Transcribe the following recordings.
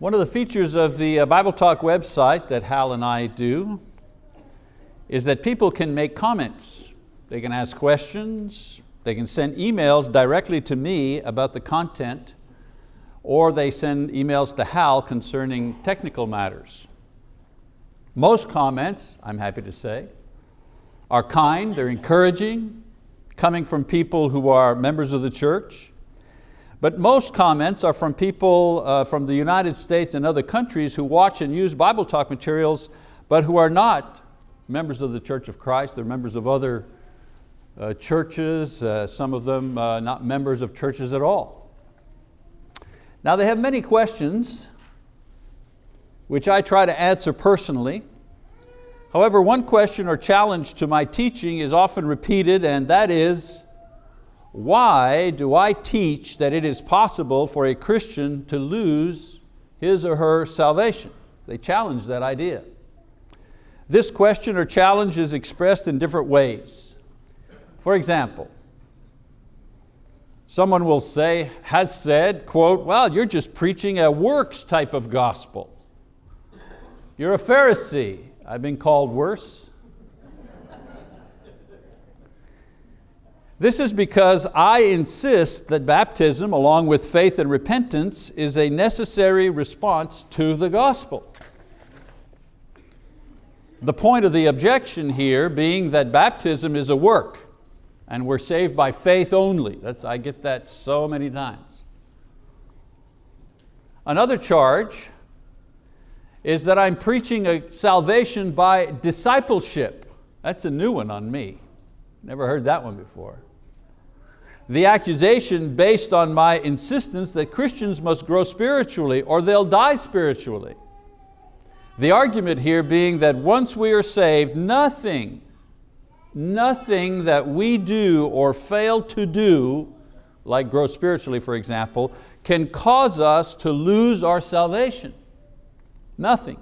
One of the features of the uh, Bible Talk website that Hal and I do is that people can make comments. They can ask questions, they can send emails directly to me about the content, or they send emails to Hal concerning technical matters. Most comments, I'm happy to say, are kind, they're encouraging, coming from people who are members of the church. But most comments are from people uh, from the United States and other countries who watch and use Bible Talk materials, but who are not members of the Church of Christ, they're members of other uh, churches, uh, some of them uh, not members of churches at all. Now they have many questions which I try to answer personally. However, one question or challenge to my teaching is often repeated and that is, why do I teach that it is possible for a Christian to lose his or her salvation? They challenge that idea. This question or challenge is expressed in different ways. For example, someone will say, has said, quote, well, you're just preaching a works type of gospel. You're a Pharisee. I've been called worse. This is because I insist that baptism, along with faith and repentance, is a necessary response to the gospel. The point of the objection here being that baptism is a work and we're saved by faith only. That's, I get that so many times. Another charge is that I'm preaching a salvation by discipleship. That's a new one on me. Never heard that one before. The accusation based on my insistence that Christians must grow spiritually or they'll die spiritually. The argument here being that once we are saved, nothing, nothing that we do or fail to do, like grow spiritually for example, can cause us to lose our salvation. Nothing.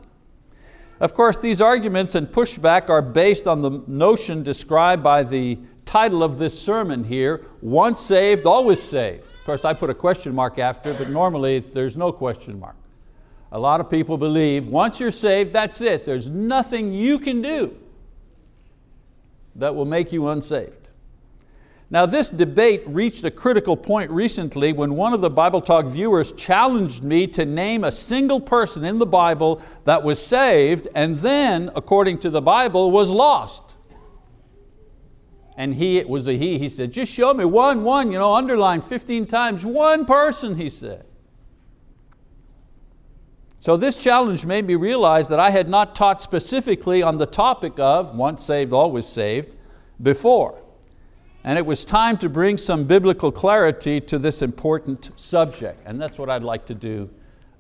Of course, these arguments and pushback are based on the notion described by the title of this sermon here, once saved, always saved. Of course, I put a question mark after, but normally there's no question mark. A lot of people believe once you're saved, that's it. There's nothing you can do that will make you unsaved. Now this debate reached a critical point recently when one of the Bible Talk viewers challenged me to name a single person in the Bible that was saved and then, according to the Bible, was lost. And he, it was a he, he said, just show me one, one, you know, underline 15 times, one person, he said. So this challenge made me realize that I had not taught specifically on the topic of once saved, always saved before and it was time to bring some biblical clarity to this important subject. And that's what I'd like to do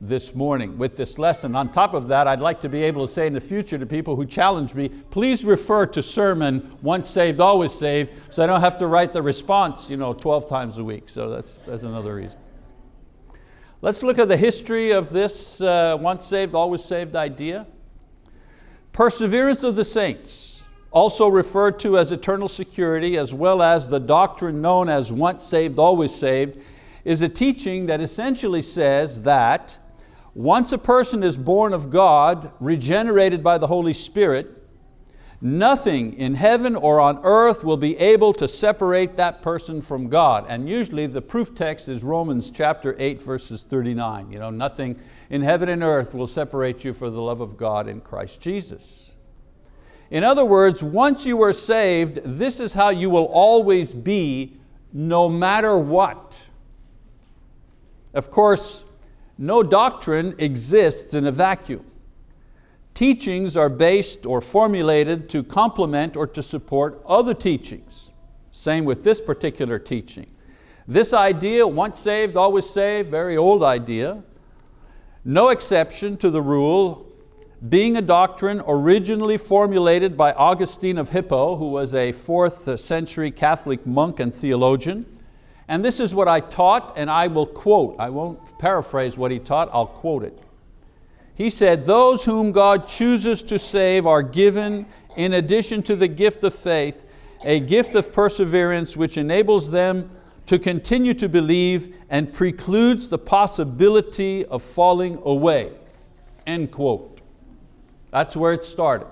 this morning with this lesson. On top of that, I'd like to be able to say in the future to people who challenge me, please refer to sermon, once saved, always saved, so I don't have to write the response you know, 12 times a week. So that's, that's another reason. Let's look at the history of this uh, once saved, always saved idea. Perseverance of the saints also referred to as eternal security, as well as the doctrine known as once saved, always saved, is a teaching that essentially says that once a person is born of God, regenerated by the Holy Spirit, nothing in heaven or on earth will be able to separate that person from God. And usually the proof text is Romans chapter 8 verses 39. You know, nothing in heaven and earth will separate you for the love of God in Christ Jesus. In other words, once you are saved, this is how you will always be no matter what. Of course, no doctrine exists in a vacuum. Teachings are based or formulated to complement or to support other teachings. Same with this particular teaching. This idea, once saved, always saved, very old idea. No exception to the rule being a doctrine originally formulated by Augustine of Hippo, who was a fourth century Catholic monk and theologian. And this is what I taught, and I will quote, I won't paraphrase what he taught, I'll quote it. He said, those whom God chooses to save are given, in addition to the gift of faith, a gift of perseverance which enables them to continue to believe and precludes the possibility of falling away. End quote. That's where it started.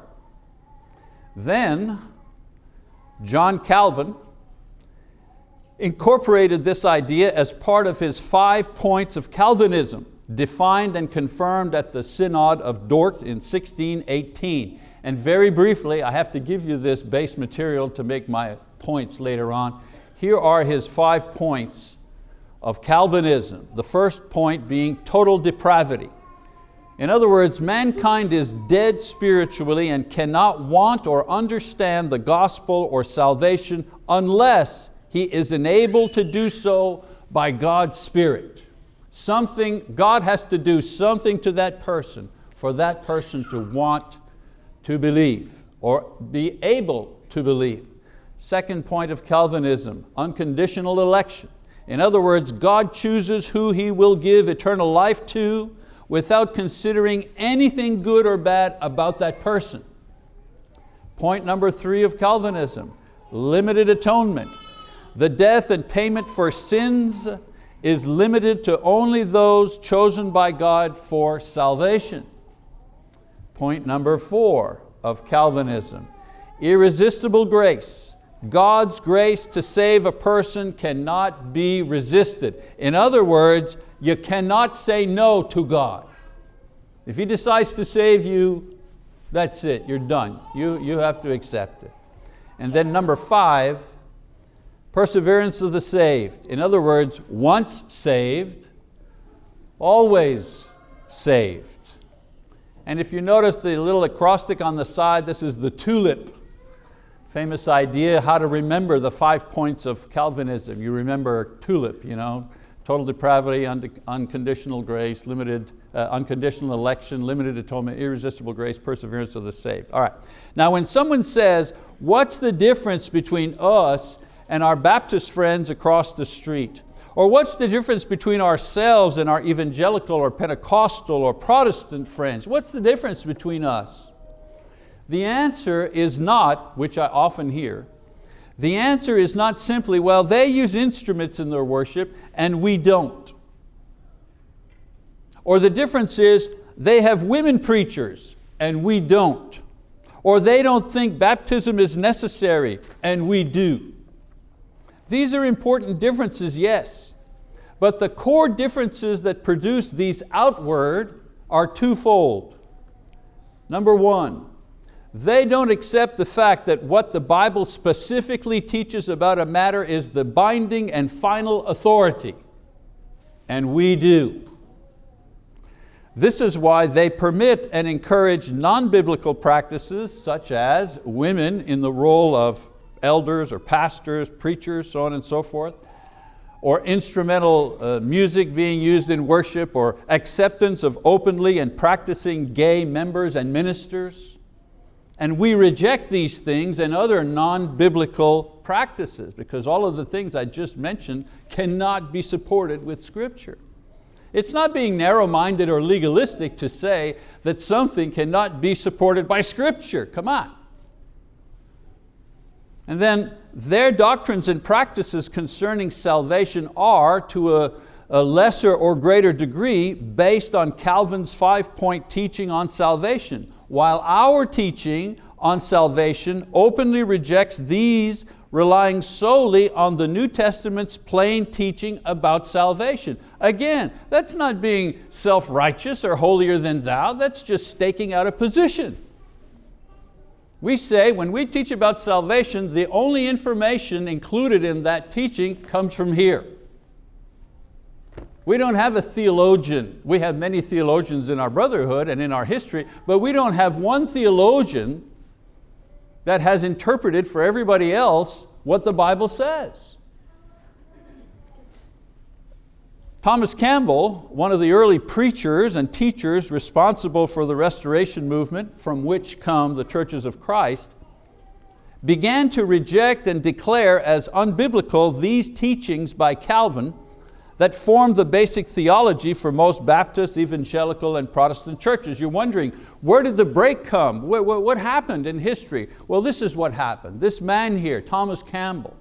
Then, John Calvin incorporated this idea as part of his five points of Calvinism, defined and confirmed at the Synod of Dort in 1618. And very briefly, I have to give you this base material to make my points later on. Here are his five points of Calvinism. The first point being total depravity. In other words, mankind is dead spiritually and cannot want or understand the gospel or salvation unless he is enabled to do so by God's Spirit. Something, God has to do something to that person for that person to want to believe or be able to believe. Second point of Calvinism, unconditional election. In other words, God chooses who He will give eternal life to without considering anything good or bad about that person. Point number three of Calvinism, limited atonement. The death and payment for sins is limited to only those chosen by God for salvation. Point number four of Calvinism, irresistible grace. God's grace to save a person cannot be resisted. In other words, you cannot say no to God. If He decides to save you, that's it, you're done. You, you have to accept it. And then number five, perseverance of the saved. In other words, once saved, always saved. And if you notice the little acrostic on the side, this is the tulip famous idea how to remember the five points of Calvinism. You remember TULIP, you know, total depravity, unconditional grace, limited, uh, unconditional election, limited atonement, irresistible grace, perseverance of the saved. All right, now when someone says, what's the difference between us and our Baptist friends across the street? Or what's the difference between ourselves and our evangelical or Pentecostal or Protestant friends? What's the difference between us? The answer is not, which I often hear, the answer is not simply, well, they use instruments in their worship and we don't. Or the difference is, they have women preachers and we don't. Or they don't think baptism is necessary and we do. These are important differences, yes, but the core differences that produce these outward are twofold. Number one, they don't accept the fact that what the Bible specifically teaches about a matter is the binding and final authority. And we do. This is why they permit and encourage non-biblical practices such as women in the role of elders or pastors, preachers, so on and so forth, or instrumental uh, music being used in worship, or acceptance of openly and practicing gay members and ministers, and we reject these things and other non-biblical practices because all of the things I just mentioned cannot be supported with scripture. It's not being narrow-minded or legalistic to say that something cannot be supported by scripture, come on. And then their doctrines and practices concerning salvation are to a, a lesser or greater degree based on Calvin's five-point teaching on salvation while our teaching on salvation openly rejects these relying solely on the New Testament's plain teaching about salvation. Again, that's not being self-righteous or holier than thou, that's just staking out a position. We say when we teach about salvation, the only information included in that teaching comes from here. We don't have a theologian. We have many theologians in our brotherhood and in our history, but we don't have one theologian that has interpreted for everybody else what the Bible says. Thomas Campbell, one of the early preachers and teachers responsible for the restoration movement from which come the churches of Christ, began to reject and declare as unbiblical these teachings by Calvin that formed the basic theology for most Baptist, evangelical, and Protestant churches. You're wondering, where did the break come? What happened in history? Well, this is what happened. This man here, Thomas Campbell,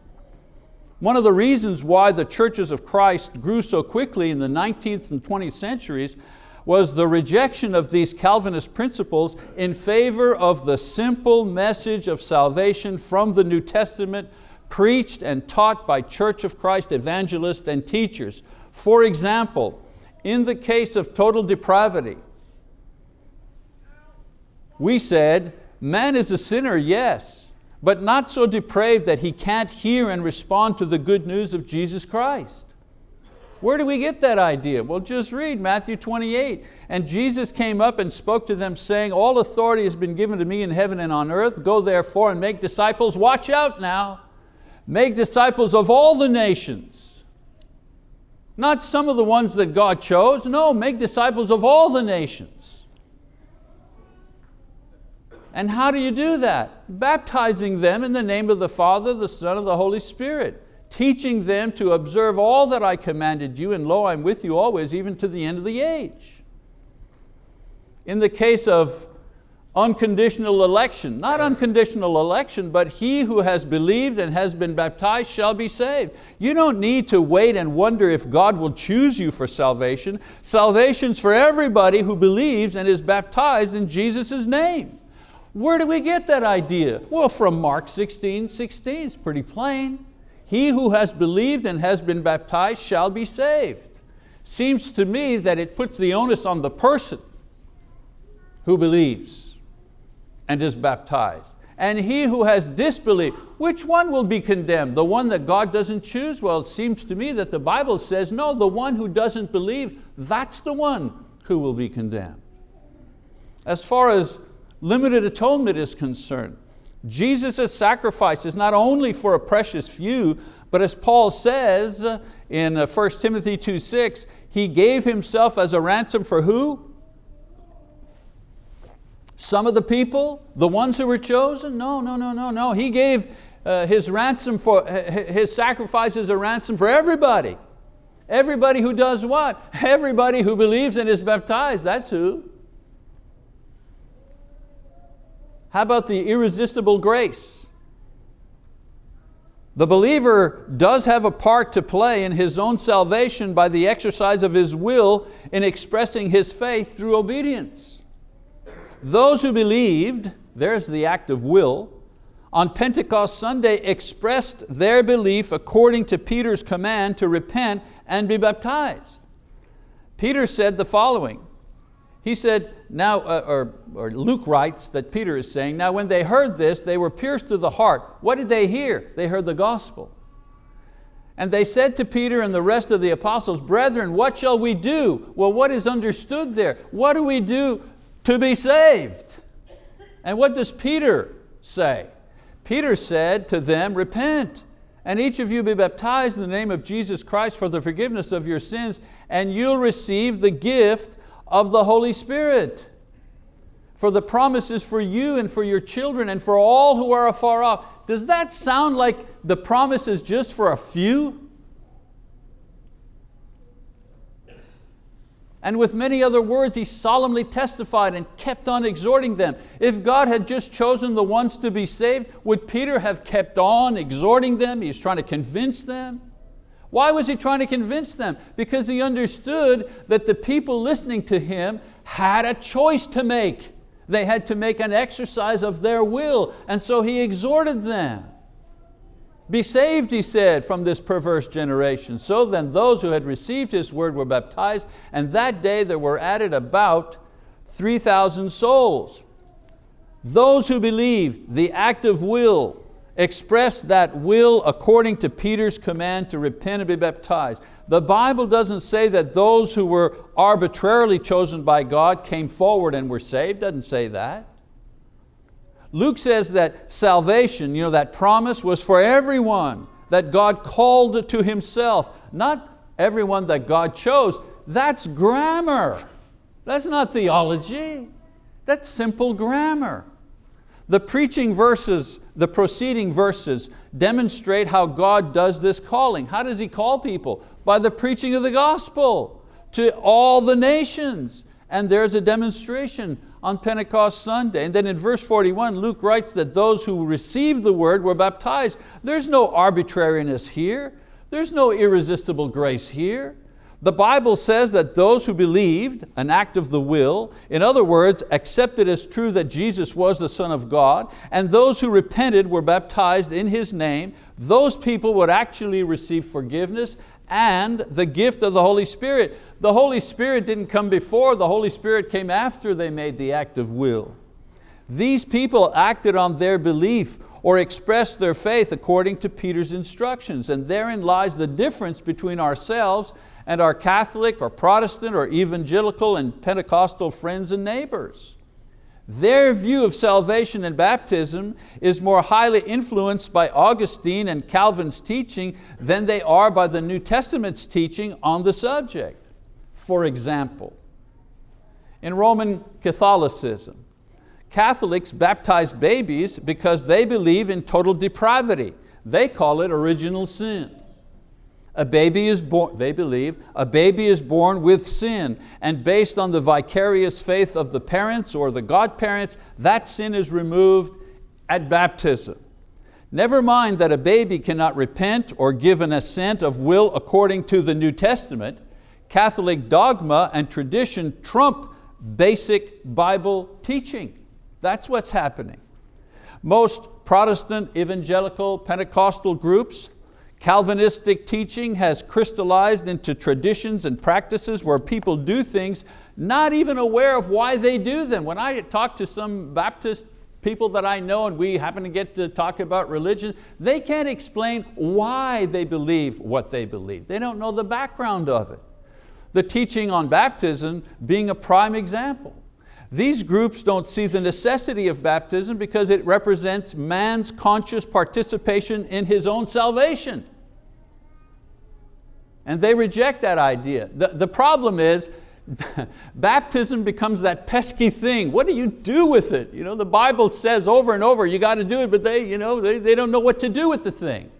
One of the reasons why the churches of Christ grew so quickly in the 19th and 20th centuries was the rejection of these Calvinist principles in favor of the simple message of salvation from the New Testament preached and taught by Church of Christ evangelists and teachers. For example, in the case of total depravity, we said, man is a sinner, yes, but not so depraved that he can't hear and respond to the good news of Jesus Christ. Where do we get that idea? Well, just read Matthew 28. And Jesus came up and spoke to them saying, all authority has been given to me in heaven and on earth. Go therefore and make disciples. Watch out now. Make disciples of all the nations. Not some of the ones that God chose. No, make disciples of all the nations. And how do you do that? Baptizing them in the name of the Father, the Son, and the Holy Spirit teaching them to observe all that I commanded you, and lo, I'm with you always, even to the end of the age. In the case of unconditional election, not unconditional election, but he who has believed and has been baptized shall be saved. You don't need to wait and wonder if God will choose you for salvation. Salvation's for everybody who believes and is baptized in Jesus' name. Where do we get that idea? Well, from Mark 16, 16, it's pretty plain. He who has believed and has been baptized shall be saved. Seems to me that it puts the onus on the person who believes and is baptized. And he who has disbelieved, which one will be condemned? The one that God doesn't choose? Well, it seems to me that the Bible says, no, the one who doesn't believe, that's the one who will be condemned. As far as limited atonement is concerned, Jesus' sacrifice is not only for a precious few, but as Paul says in 1 uh, Timothy 2.6, he gave himself as a ransom for who? Some of the people, the ones who were chosen? No, no, no, no, no. He gave uh, his ransom for, his sacrifice as a ransom for everybody. Everybody who does what? Everybody who believes and is baptized, that's who. How about the irresistible grace? The believer does have a part to play in his own salvation by the exercise of his will in expressing his faith through obedience. Those who believed, there's the act of will, on Pentecost Sunday expressed their belief according to Peter's command to repent and be baptized. Peter said the following, he said, now, uh, or, or Luke writes that Peter is saying, now when they heard this, they were pierced to the heart. What did they hear? They heard the gospel. And they said to Peter and the rest of the apostles, brethren, what shall we do? Well, what is understood there? What do we do to be saved? And what does Peter say? Peter said to them, repent, and each of you be baptized in the name of Jesus Christ for the forgiveness of your sins, and you'll receive the gift of the Holy Spirit. For the promises for you and for your children and for all who are afar off. Does that sound like the promise is just for a few? And with many other words, he solemnly testified and kept on exhorting them. If God had just chosen the ones to be saved, would Peter have kept on exhorting them? He was trying to convince them. Why was he trying to convince them? Because he understood that the people listening to him had a choice to make. They had to make an exercise of their will, and so he exhorted them. Be saved, he said, from this perverse generation. So then those who had received his word were baptized, and that day there were added about 3,000 souls. Those who believed, the act of will, express that will according to Peter's command to repent and be baptized. The Bible doesn't say that those who were arbitrarily chosen by God came forward and were saved, doesn't say that. Luke says that salvation, you know, that promise was for everyone that God called to Himself, not everyone that God chose. That's grammar. That's not theology. That's simple grammar. The preaching verses, the preceding verses demonstrate how God does this calling. How does He call people? By the preaching of the gospel to all the nations. and there's a demonstration on Pentecost Sunday. And then in verse 41, Luke writes that those who received the word were baptized. There's no arbitrariness here. There's no irresistible grace here. The Bible says that those who believed, an act of the will, in other words, accepted as true that Jesus was the Son of God, and those who repented were baptized in His name, those people would actually receive forgiveness and the gift of the Holy Spirit. The Holy Spirit didn't come before, the Holy Spirit came after they made the act of will. These people acted on their belief or expressed their faith according to Peter's instructions, and therein lies the difference between ourselves and our Catholic or Protestant or evangelical and Pentecostal friends and neighbors. Their view of salvation and baptism is more highly influenced by Augustine and Calvin's teaching than they are by the New Testament's teaching on the subject. For example, in Roman Catholicism, Catholics baptize babies because they believe in total depravity. They call it original sin. A baby is born, they believe, a baby is born with sin and based on the vicarious faith of the parents or the godparents, that sin is removed at baptism. Never mind that a baby cannot repent or give an assent of will according to the New Testament, Catholic dogma and tradition trump basic Bible teaching. That's what's happening. Most Protestant, evangelical, Pentecostal groups Calvinistic teaching has crystallized into traditions and practices where people do things not even aware of why they do them. When I talk to some Baptist people that I know and we happen to get to talk about religion, they can't explain why they believe what they believe. They don't know the background of it. The teaching on baptism being a prime example. These groups don't see the necessity of baptism because it represents man's conscious participation in his own salvation. And they reject that idea. The, the problem is, baptism becomes that pesky thing. What do you do with it? You know, the Bible says over and over, you got to do it, but they, you know, they, they don't know what to do with the thing.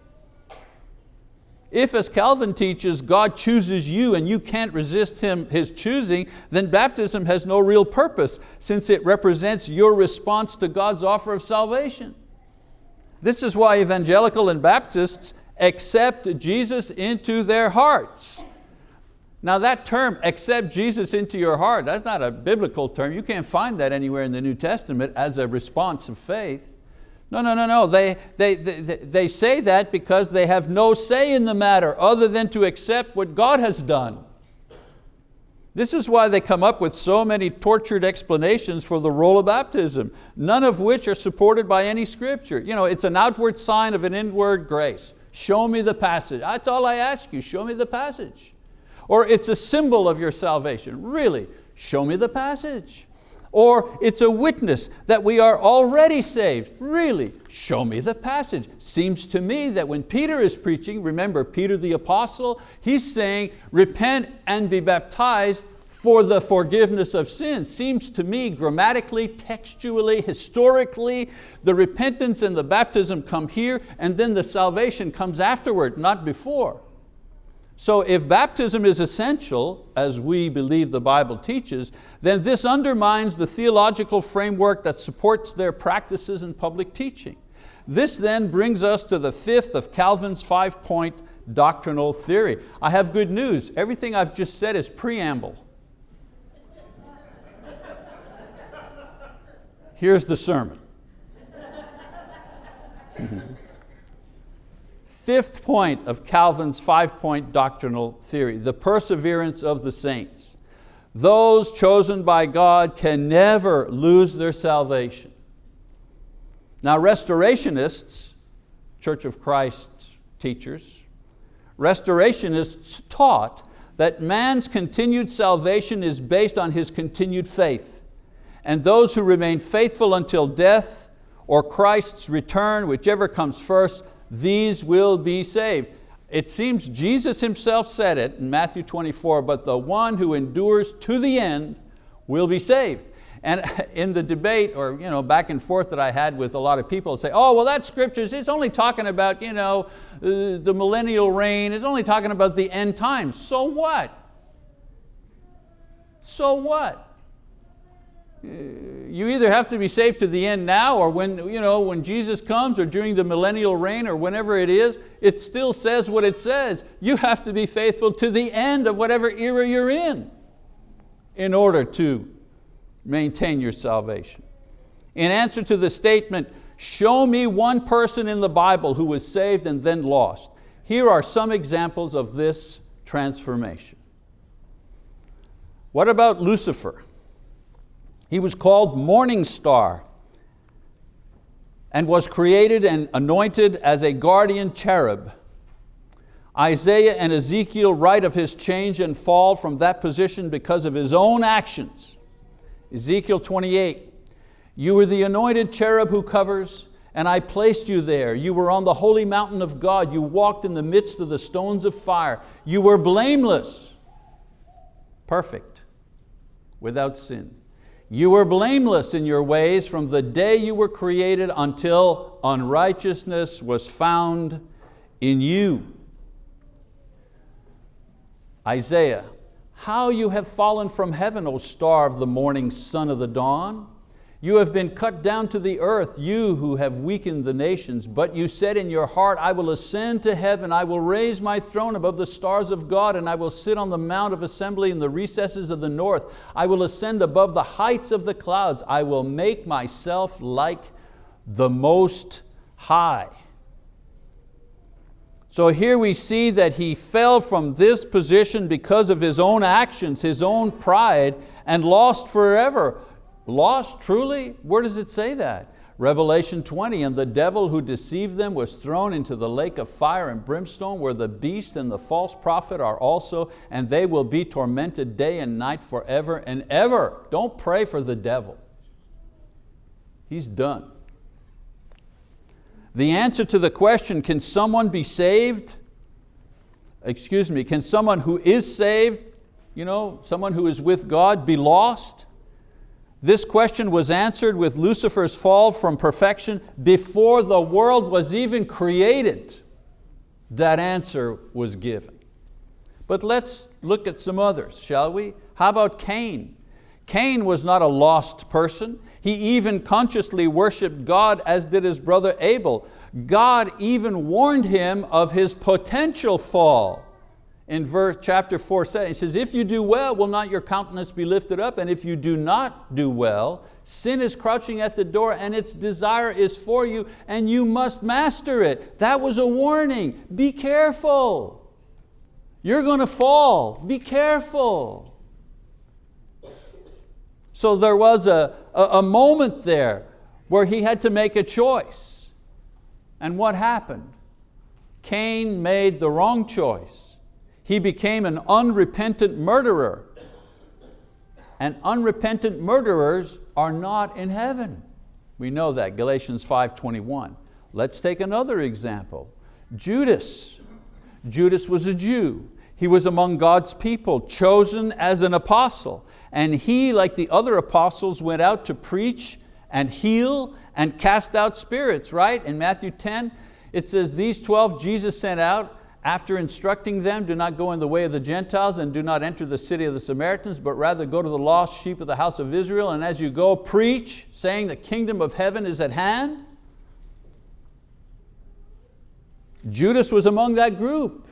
If, as Calvin teaches, God chooses you and you can't resist him, His choosing, then baptism has no real purpose since it represents your response to God's offer of salvation. This is why evangelical and Baptists accept Jesus into their hearts. Now that term, accept Jesus into your heart, that's not a biblical term. You can't find that anywhere in the New Testament as a response of faith. No, no, no, no. They, they, they, they say that because they have no say in the matter other than to accept what God has done. This is why they come up with so many tortured explanations for the role of baptism, none of which are supported by any scripture. You know, it's an outward sign of an inward grace. Show me the passage. That's all I ask you, show me the passage. Or it's a symbol of your salvation. Really, show me the passage. Or it's a witness that we are already saved. Really, show me the passage. Seems to me that when Peter is preaching, remember Peter the apostle, he's saying, repent and be baptized for the forgiveness of sins. Seems to me grammatically, textually, historically, the repentance and the baptism come here and then the salvation comes afterward, not before. So if baptism is essential, as we believe the Bible teaches, then this undermines the theological framework that supports their practices and public teaching. This then brings us to the fifth of Calvin's five-point doctrinal theory. I have good news. Everything I've just said is preamble. Here's the sermon. Fifth point of Calvin's five-point doctrinal theory, the perseverance of the saints. Those chosen by God can never lose their salvation. Now restorationists, Church of Christ teachers, restorationists taught that man's continued salvation is based on his continued faith and those who remain faithful until death or Christ's return, whichever comes first, these will be saved. It seems Jesus himself said it in Matthew 24, but the one who endures to the end will be saved. And in the debate or you know, back and forth that I had with a lot of people say, oh, well that scriptures, it's only talking about you know, uh, the millennial reign, it's only talking about the end times. So what? So what? You either have to be saved to the end now or when, you know, when Jesus comes or during the millennial reign or whenever it is, it still says what it says. You have to be faithful to the end of whatever era you're in in order to maintain your salvation. In answer to the statement, show me one person in the Bible who was saved and then lost. Here are some examples of this transformation. What about Lucifer? He was called morning star and was created and anointed as a guardian cherub. Isaiah and Ezekiel write of his change and fall from that position because of his own actions. Ezekiel 28, you were the anointed cherub who covers, and I placed you there. You were on the holy mountain of God. You walked in the midst of the stones of fire. You were blameless, perfect, without sin. You were blameless in your ways from the day you were created until unrighteousness was found in you. Isaiah, how you have fallen from heaven, O star of the morning, son of the dawn. You have been cut down to the earth, you who have weakened the nations. But you said in your heart, I will ascend to heaven, I will raise my throne above the stars of God, and I will sit on the mount of assembly in the recesses of the north. I will ascend above the heights of the clouds. I will make myself like the Most High. So here we see that he fell from this position because of his own actions, his own pride, and lost forever. Lost truly? Where does it say that? Revelation 20, and the devil who deceived them was thrown into the lake of fire and brimstone where the beast and the false prophet are also, and they will be tormented day and night forever and ever. Don't pray for the devil. He's done. The answer to the question, can someone be saved? Excuse me, can someone who is saved, you know, someone who is with God be lost? This question was answered with Lucifer's fall from perfection before the world was even created. That answer was given. But let's look at some others, shall we? How about Cain? Cain was not a lost person. He even consciously worshiped God as did his brother Abel. God even warned him of his potential fall in verse, chapter 4 says, he says, if you do well, will not your countenance be lifted up? And if you do not do well, sin is crouching at the door and its desire is for you and you must master it. That was a warning. Be careful. You're going to fall. Be careful. So there was a, a, a moment there where he had to make a choice. And what happened? Cain made the wrong choice he became an unrepentant murderer. And unrepentant murderers are not in heaven. We know that, Galatians 5.21. Let's take another example. Judas. Judas was a Jew. He was among God's people, chosen as an apostle. And he, like the other apostles, went out to preach and heal and cast out spirits, right? In Matthew 10, it says, these 12 Jesus sent out after instructing them, do not go in the way of the Gentiles and do not enter the city of the Samaritans, but rather go to the lost sheep of the house of Israel, and as you go, preach, saying the kingdom of heaven is at hand. Judas was among that group.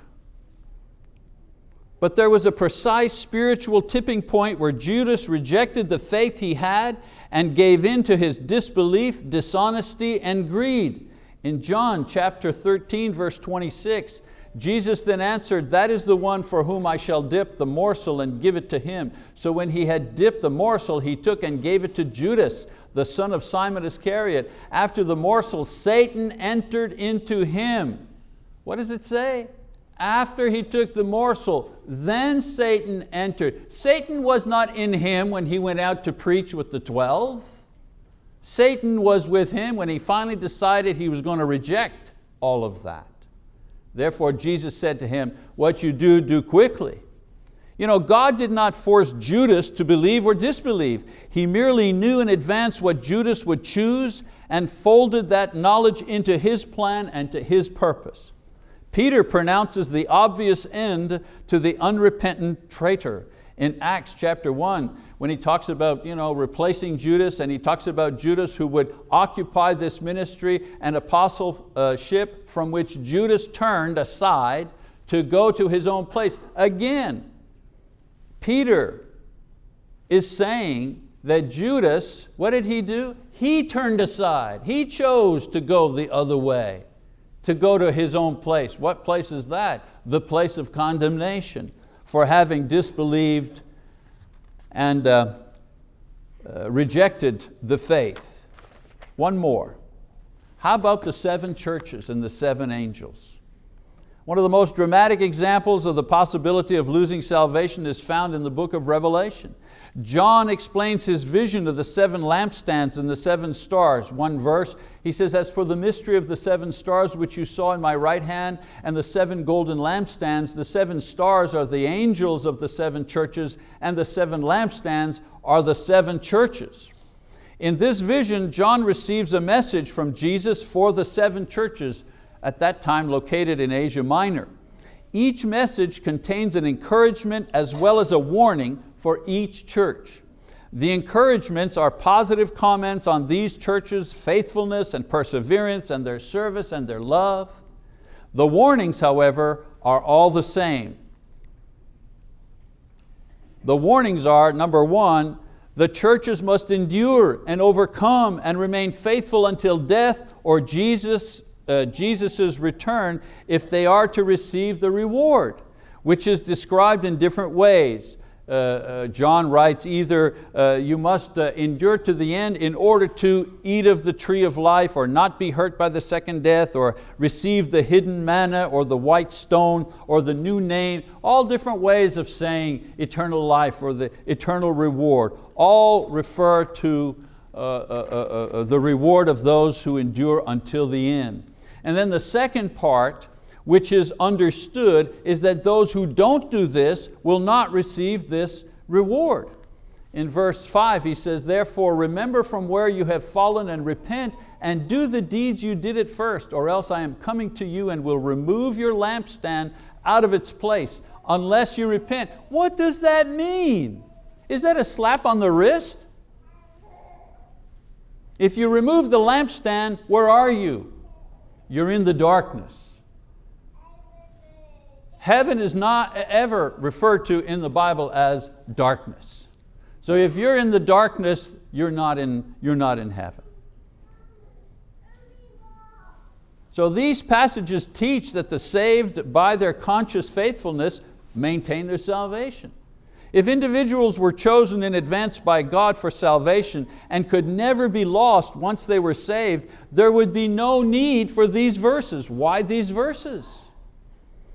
But there was a precise spiritual tipping point where Judas rejected the faith he had and gave in to his disbelief, dishonesty, and greed. In John chapter 13, verse 26, Jesus then answered, that is the one for whom I shall dip the morsel and give it to him. So when he had dipped the morsel, he took and gave it to Judas, the son of Simon Iscariot. After the morsel, Satan entered into him. What does it say? After he took the morsel, then Satan entered. Satan was not in him when he went out to preach with the 12. Satan was with him when he finally decided he was going to reject all of that. Therefore Jesus said to him, what you do, do quickly. You know, God did not force Judas to believe or disbelieve. He merely knew in advance what Judas would choose and folded that knowledge into his plan and to his purpose. Peter pronounces the obvious end to the unrepentant traitor. In Acts chapter 1, when he talks about you know, replacing Judas and he talks about Judas who would occupy this ministry and apostleship from which Judas turned aside to go to his own place. Again, Peter is saying that Judas, what did he do? He turned aside. He chose to go the other way, to go to his own place. What place is that? The place of condemnation for having disbelieved and uh, uh, rejected the faith. One more. How about the seven churches and the seven angels? One of the most dramatic examples of the possibility of losing salvation is found in the book of Revelation. John explains his vision of the seven lampstands and the seven stars. One verse, he says, as for the mystery of the seven stars which you saw in my right hand and the seven golden lampstands, the seven stars are the angels of the seven churches and the seven lampstands are the seven churches. In this vision, John receives a message from Jesus for the seven churches at that time located in Asia Minor. Each message contains an encouragement as well as a warning for each church. The encouragements are positive comments on these churches' faithfulness and perseverance and their service and their love. The warnings, however, are all the same. The warnings are, number one, the churches must endure and overcome and remain faithful until death or Jesus, uh, Jesus's return if they are to receive the reward, which is described in different ways. Uh, uh, John writes, either uh, you must endure to the end in order to eat of the tree of life or not be hurt by the second death or receive the hidden manna or the white stone or the new name, all different ways of saying eternal life or the eternal reward, all refer to the reward of those who endure until the end. And then the second part which is understood is that those who don't do this will not receive this reward. In verse five he says, therefore remember from where you have fallen and repent and do the deeds you did at first or else I am coming to you and will remove your lampstand out of its place unless you repent. What does that mean? Is that a slap on the wrist? If you remove the lampstand, where are you? You're in the darkness. Heaven is not ever referred to in the Bible as darkness. So if you're in the darkness, you're not in, you're not in heaven. So these passages teach that the saved by their conscious faithfulness maintain their salvation. If individuals were chosen in advance by God for salvation and could never be lost once they were saved, there would be no need for these verses. Why these verses?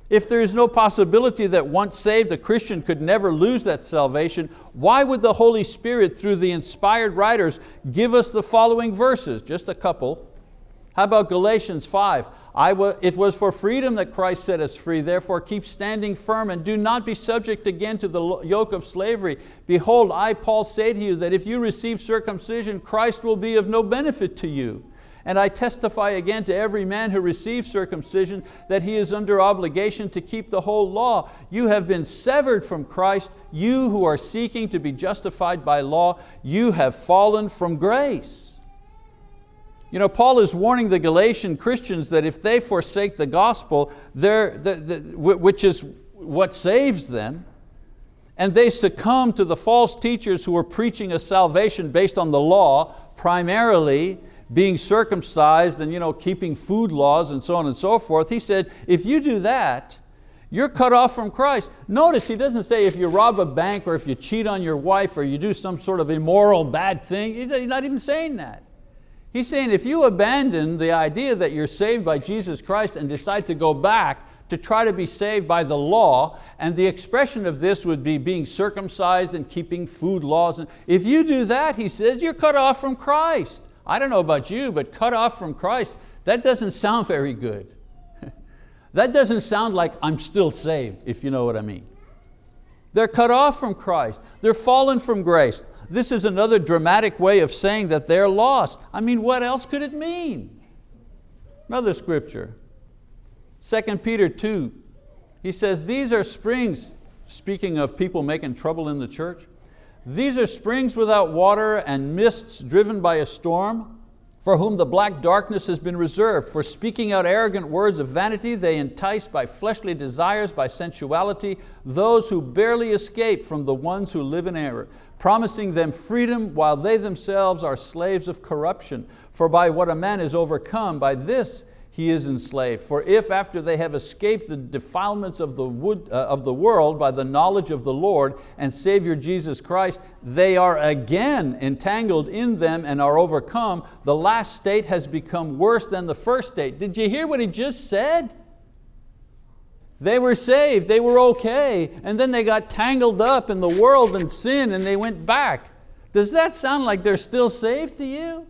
If there is no possibility that once saved, a Christian could never lose that salvation, why would the Holy Spirit, through the inspired writers, give us the following verses? Just a couple. How about Galatians 5? it was for freedom that Christ set us free, therefore keep standing firm and do not be subject again to the yoke of slavery. Behold, I, Paul, say to you that if you receive circumcision, Christ will be of no benefit to you. And I testify again to every man who receives circumcision that he is under obligation to keep the whole law. You have been severed from Christ, you who are seeking to be justified by law, you have fallen from grace. You know, Paul is warning the Galatian Christians that if they forsake the gospel, the, the, which is what saves them, and they succumb to the false teachers who are preaching a salvation based on the law, primarily, being circumcised and you know, keeping food laws and so on and so forth. He said, if you do that, you're cut off from Christ. Notice he doesn't say if you rob a bank or if you cheat on your wife or you do some sort of immoral bad thing. He's not even saying that. He's saying if you abandon the idea that you're saved by Jesus Christ and decide to go back to try to be saved by the law, and the expression of this would be being circumcised and keeping food laws. If you do that, he says, you're cut off from Christ. I don't know about you, but cut off from Christ, that doesn't sound very good. that doesn't sound like I'm still saved, if you know what I mean. They're cut off from Christ. They're fallen from grace. This is another dramatic way of saying that they're lost. I mean, what else could it mean? Another scripture, 2 Peter 2, he says, these are springs, speaking of people making trouble in the church, These are springs without water and mists driven by a storm for whom the black darkness has been reserved. For speaking out arrogant words of vanity, they entice by fleshly desires, by sensuality, those who barely escape from the ones who live in error, promising them freedom while they themselves are slaves of corruption. For by what a man is overcome, by this he is enslaved. For if after they have escaped the defilements of the, wood, uh, of the world by the knowledge of the Lord and Savior Jesus Christ, they are again entangled in them and are overcome, the last state has become worse than the first state. Did you hear what he just said? They were saved, they were okay, and then they got tangled up in the world and sin and they went back. Does that sound like they're still saved to you?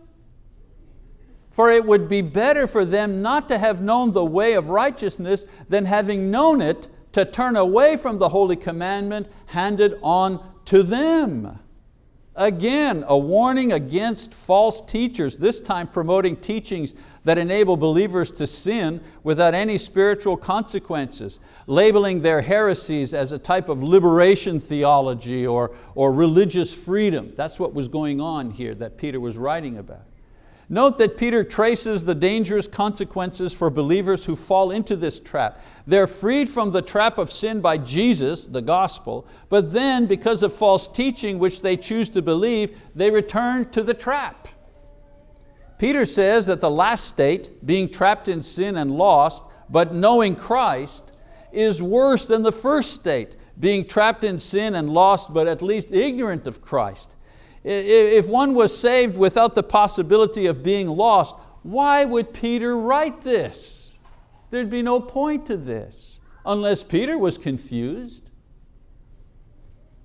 For it would be better for them not to have known the way of righteousness than having known it to turn away from the holy commandment handed on to them. Again, a warning against false teachers, this time promoting teachings that enable believers to sin without any spiritual consequences, labeling their heresies as a type of liberation theology or, or religious freedom. That's what was going on here that Peter was writing about. Note that Peter traces the dangerous consequences for believers who fall into this trap. They're freed from the trap of sin by Jesus, the gospel, but then because of false teaching which they choose to believe, they return to the trap. Peter says that the last state, being trapped in sin and lost, but knowing Christ, is worse than the first state, being trapped in sin and lost, but at least ignorant of Christ. If one was saved without the possibility of being lost, why would Peter write this? There'd be no point to this, unless Peter was confused.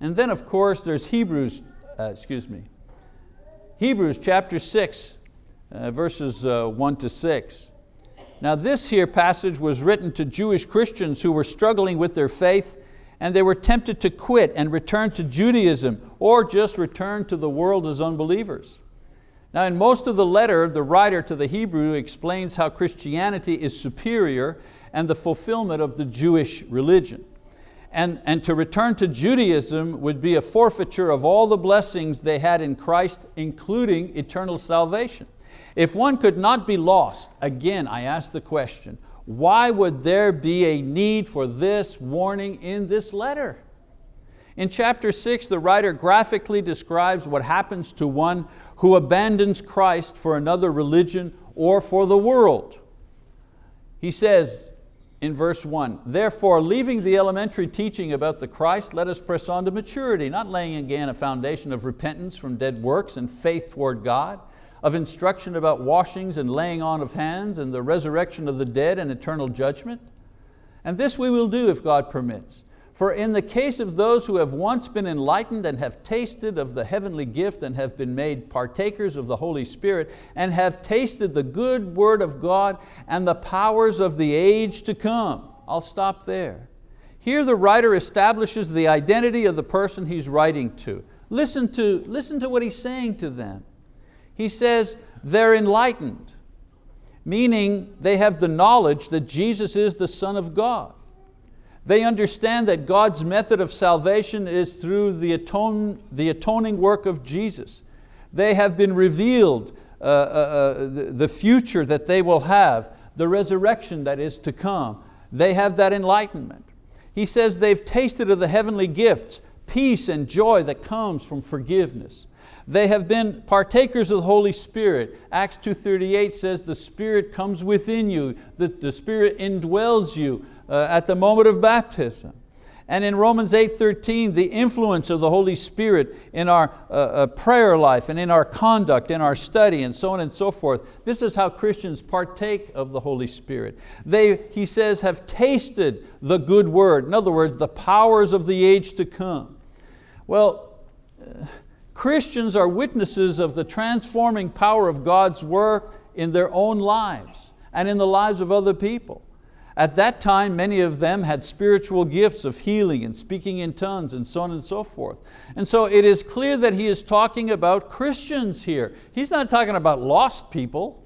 And then of course there's Hebrews, uh, excuse me, Hebrews chapter six, uh, verses uh, one to six. Now this here passage was written to Jewish Christians who were struggling with their faith and they were tempted to quit and return to Judaism or just return to the world as unbelievers. Now in most of the letter, the writer to the Hebrew explains how Christianity is superior and the fulfillment of the Jewish religion. And, and to return to Judaism would be a forfeiture of all the blessings they had in Christ, including eternal salvation. If one could not be lost, again I ask the question, why would there be a need for this warning in this letter? In chapter six, the writer graphically describes what happens to one who abandons Christ for another religion or for the world. He says in verse one, therefore leaving the elementary teaching about the Christ, let us press on to maturity, not laying again a foundation of repentance from dead works and faith toward God, of instruction about washings and laying on of hands and the resurrection of the dead and eternal judgment. And this we will do if God permits. For in the case of those who have once been enlightened and have tasted of the heavenly gift and have been made partakers of the Holy Spirit and have tasted the good word of God and the powers of the age to come. I'll stop there. Here the writer establishes the identity of the person he's writing to. Listen to, listen to what he's saying to them. He says they're enlightened, meaning they have the knowledge that Jesus is the Son of God. They understand that God's method of salvation is through the, atone, the atoning work of Jesus. They have been revealed uh, uh, uh, the, the future that they will have, the resurrection that is to come. They have that enlightenment. He says they've tasted of the heavenly gifts, peace and joy that comes from forgiveness. They have been partakers of the Holy Spirit. Acts 2.38 says the Spirit comes within you, the, the Spirit indwells you uh, at the moment of baptism. And in Romans 8.13, the influence of the Holy Spirit in our uh, uh, prayer life and in our conduct, in our study and so on and so forth. This is how Christians partake of the Holy Spirit. They, he says, have tasted the good word. In other words, the powers of the age to come. Well, uh, Christians are witnesses of the transforming power of God's work in their own lives and in the lives of other people. At that time, many of them had spiritual gifts of healing and speaking in tongues and so on and so forth. And so it is clear that he is talking about Christians here. He's not talking about lost people.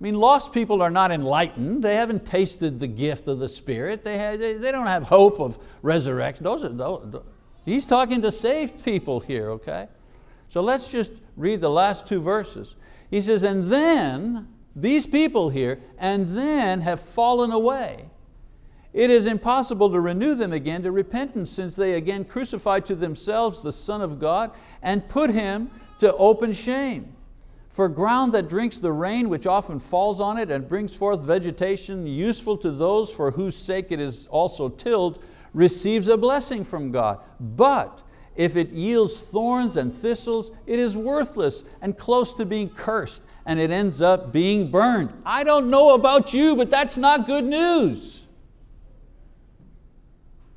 I mean, lost people are not enlightened. They haven't tasted the gift of the Spirit. They, have, they, they don't have hope of resurrection. Those are, those, He's talking to saved people here, okay? So let's just read the last two verses. He says, and then, these people here, and then have fallen away. It is impossible to renew them again to repentance since they again crucified to themselves the Son of God and put Him to open shame. For ground that drinks the rain which often falls on it and brings forth vegetation useful to those for whose sake it is also tilled, receives a blessing from God. But if it yields thorns and thistles, it is worthless and close to being cursed and it ends up being burned. I don't know about you, but that's not good news.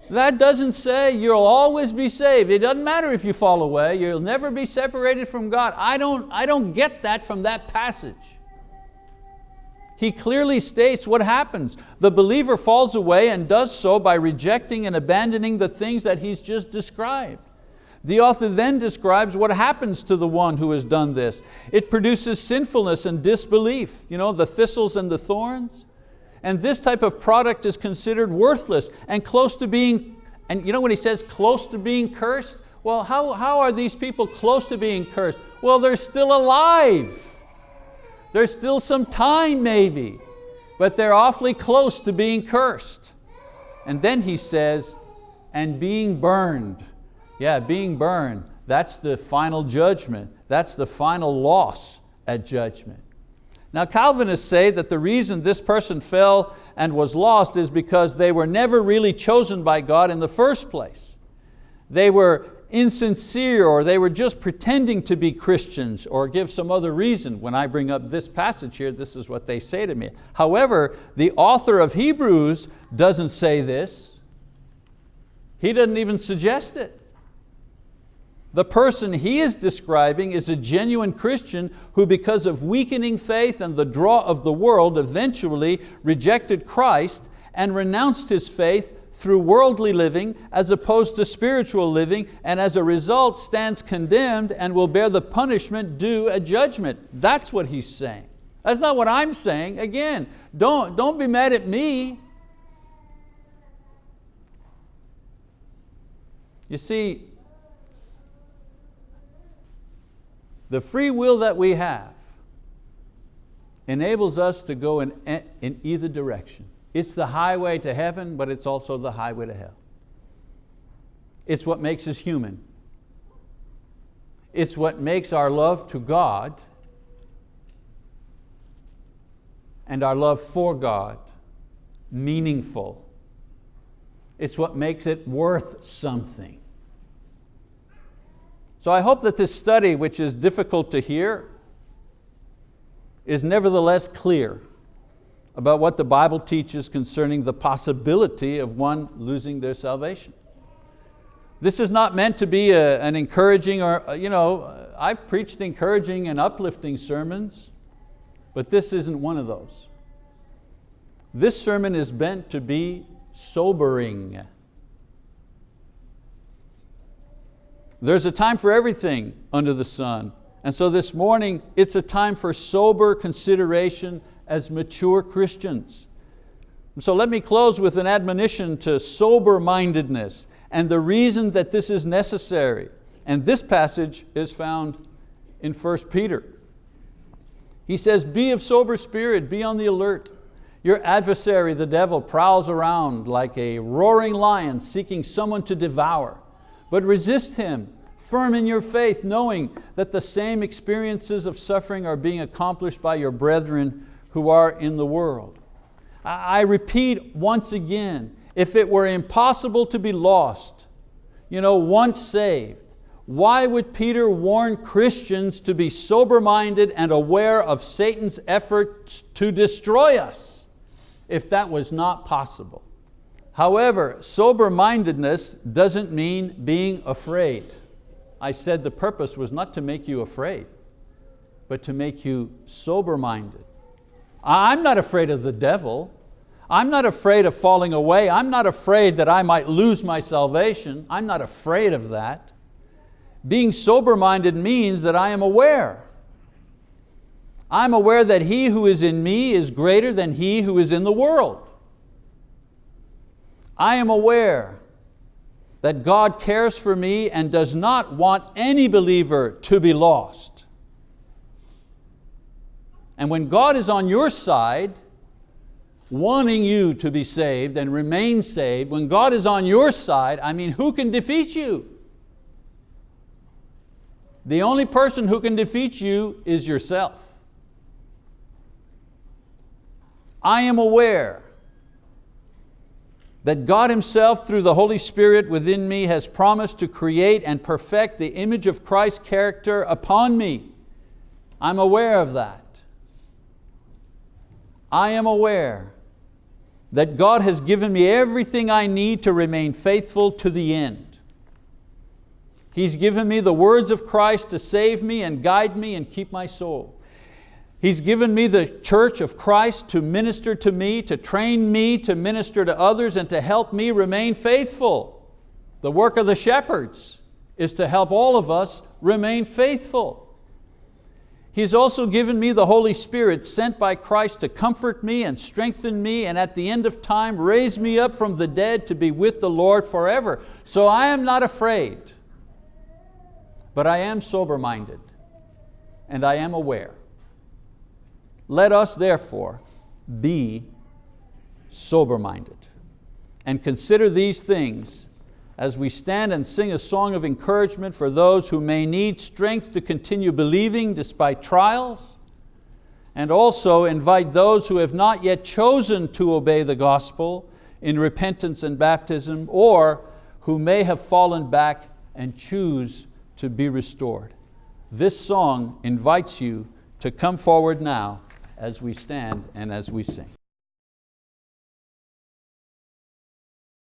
That doesn't say you'll always be saved. It doesn't matter if you fall away, you'll never be separated from God. I don't, I don't get that from that passage. He clearly states what happens. The believer falls away and does so by rejecting and abandoning the things that he's just described. The author then describes what happens to the one who has done this. It produces sinfulness and disbelief, you know, the thistles and the thorns. And this type of product is considered worthless and close to being, and you know when he says close to being cursed? Well, how, how are these people close to being cursed? Well, they're still alive. There's still some time maybe, but they're awfully close to being cursed. And then he says, and being burned. Yeah, being burned, that's the final judgment. That's the final loss at judgment. Now Calvinists say that the reason this person fell and was lost is because they were never really chosen by God in the first place. They were insincere or they were just pretending to be Christians or give some other reason. When I bring up this passage here, this is what they say to me. However, the author of Hebrews doesn't say this. He doesn't even suggest it. The person he is describing is a genuine Christian who because of weakening faith and the draw of the world eventually rejected Christ and renounced his faith through worldly living as opposed to spiritual living and as a result stands condemned and will bear the punishment due at judgment. That's what he's saying. That's not what I'm saying. Again, don't, don't be mad at me. You see, The free will that we have enables us to go in, in either direction. It's the highway to heaven, but it's also the highway to hell. It's what makes us human. It's what makes our love to God and our love for God meaningful. It's what makes it worth something. So I hope that this study, which is difficult to hear, is nevertheless clear about what the Bible teaches concerning the possibility of one losing their salvation. This is not meant to be a, an encouraging or, uh, you know, I've preached encouraging and uplifting sermons, but this isn't one of those. This sermon is meant to be sobering. There's a time for everything under the sun. And so this morning, it's a time for sober consideration as mature Christians. So let me close with an admonition to sober-mindedness and the reason that this is necessary. And this passage is found in 1 Peter. He says, be of sober spirit, be on the alert. Your adversary, the devil, prowls around like a roaring lion seeking someone to devour. But resist him, firm in your faith, knowing that the same experiences of suffering are being accomplished by your brethren who are in the world. I repeat once again, if it were impossible to be lost, you know, once saved, why would Peter warn Christians to be sober-minded and aware of Satan's efforts to destroy us if that was not possible? However, sober-mindedness doesn't mean being afraid. I said the purpose was not to make you afraid, but to make you sober-minded. I'm not afraid of the devil. I'm not afraid of falling away. I'm not afraid that I might lose my salvation. I'm not afraid of that. Being sober-minded means that I am aware. I'm aware that he who is in me is greater than he who is in the world. I am aware that God cares for me and does not want any believer to be lost. And when God is on your side, wanting you to be saved and remain saved, when God is on your side, I mean, who can defeat you? The only person who can defeat you is yourself. I am aware that God Himself through the Holy Spirit within me has promised to create and perfect the image of Christ's character upon me. I'm aware of that. I am aware that God has given me everything I need to remain faithful to the end. He's given me the words of Christ to save me and guide me and keep my soul. He's given me the church of Christ to minister to me, to train me to minister to others and to help me remain faithful. The work of the shepherds is to help all of us remain faithful. He's also given me the Holy Spirit sent by Christ to comfort me and strengthen me and at the end of time raise me up from the dead to be with the Lord forever. So I am not afraid, but I am sober-minded and I am aware let us therefore be sober-minded and consider these things as we stand and sing a song of encouragement for those who may need strength to continue believing despite trials, and also invite those who have not yet chosen to obey the gospel in repentance and baptism, or who may have fallen back and choose to be restored. This song invites you to come forward now as we stand and as we sing.